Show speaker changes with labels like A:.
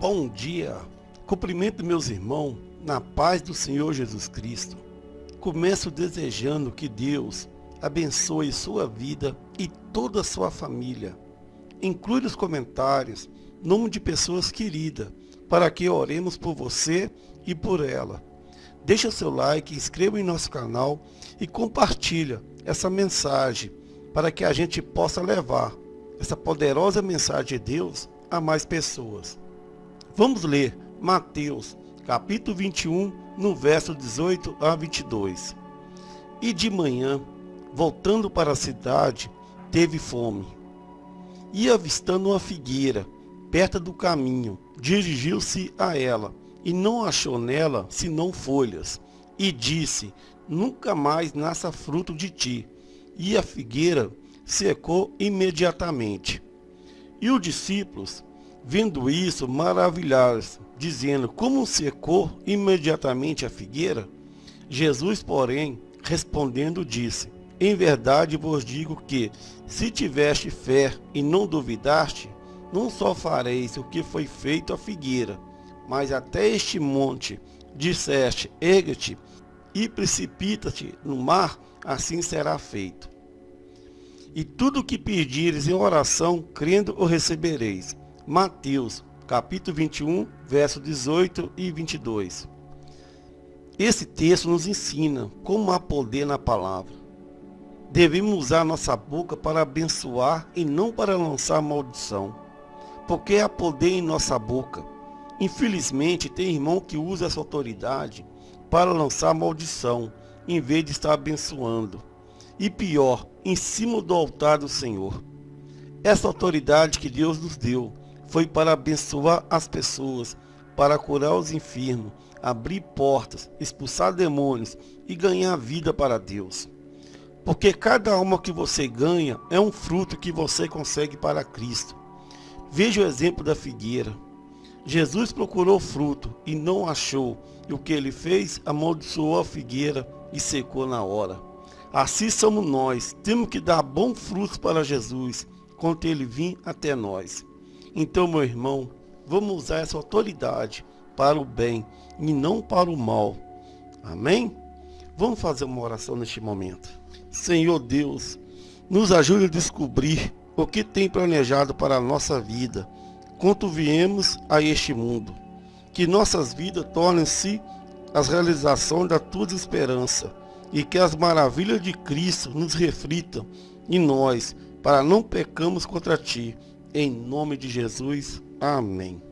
A: Bom dia, cumprimento meus irmãos na paz do Senhor Jesus Cristo. Começo desejando que Deus abençoe sua vida e toda a sua família. Inclui nos comentários nome de pessoas queridas para que oremos por você e por ela. Deixa seu like, inscreva em nosso canal e compartilha essa mensagem para que a gente possa levar essa poderosa mensagem de Deus a mais pessoas. Vamos ler Mateus, capítulo 21, no verso 18 a 22. E de manhã, voltando para a cidade, teve fome. E avistando uma figueira, perto do caminho, dirigiu-se a ela, e não achou nela senão folhas, e disse, nunca mais nasça fruto de ti. E a figueira secou imediatamente. E os discípulos, Vendo isso, maravilharam-se, dizendo, como secou imediatamente a figueira? Jesus, porém, respondendo, disse, Em verdade vos digo que, se tiveste fé e não duvidaste, não só fareis o que foi feito à figueira, mas até este monte, disseste, erga-te e precipita-te no mar, assim será feito. E tudo o que pedires em oração, crendo, o recebereis. Mateus, capítulo 21, verso 18 e 22. Esse texto nos ensina como há poder na palavra. Devemos usar nossa boca para abençoar e não para lançar maldição, porque há poder em nossa boca. Infelizmente, tem irmão que usa essa autoridade para lançar maldição, em vez de estar abençoando. E pior, em cima do altar do Senhor. Essa autoridade que Deus nos deu foi para abençoar as pessoas, para curar os enfermos, abrir portas, expulsar demônios e ganhar vida para Deus. Porque cada alma que você ganha é um fruto que você consegue para Cristo. Veja o exemplo da figueira. Jesus procurou fruto e não achou, e o que ele fez? Amaldiçoou a figueira e secou na hora. Assim somos nós, temos que dar bons frutos para Jesus, quando ele vir até nós. Então, meu irmão, vamos usar essa autoridade para o bem e não para o mal. Amém? Vamos fazer uma oração neste momento. Senhor Deus, nos ajude a descobrir o que tem planejado para a nossa vida, quando viemos a este mundo. Que nossas vidas tornem-se as realizações da tua esperança e que as maravilhas de Cristo nos reflitam em nós, para não pecamos contra ti em nome de Jesus, amém.